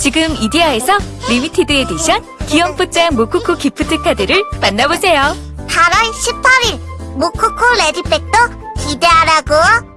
지금 이디야에서 limited edition 귀염뽀짝 모코코 gift card를 만나보세요. 8월 18일 모코코 ready bag도 기대하라고.